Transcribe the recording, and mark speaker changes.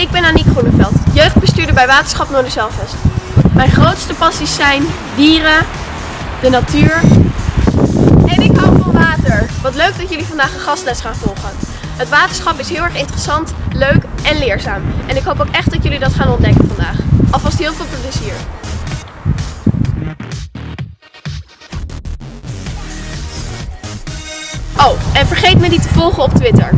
Speaker 1: Ik ben Aniek Groeneveld, jeugdbestuurder bij Waterschap Noorderzelvest. Mijn grootste passies zijn dieren, de natuur en ik hou van water. Wat leuk dat jullie vandaag een gastles gaan volgen. Het waterschap is heel erg interessant, leuk en leerzaam. En ik hoop ook echt dat jullie dat gaan ontdekken vandaag. Alvast heel veel plezier. Oh, en vergeet me niet te volgen op Twitter.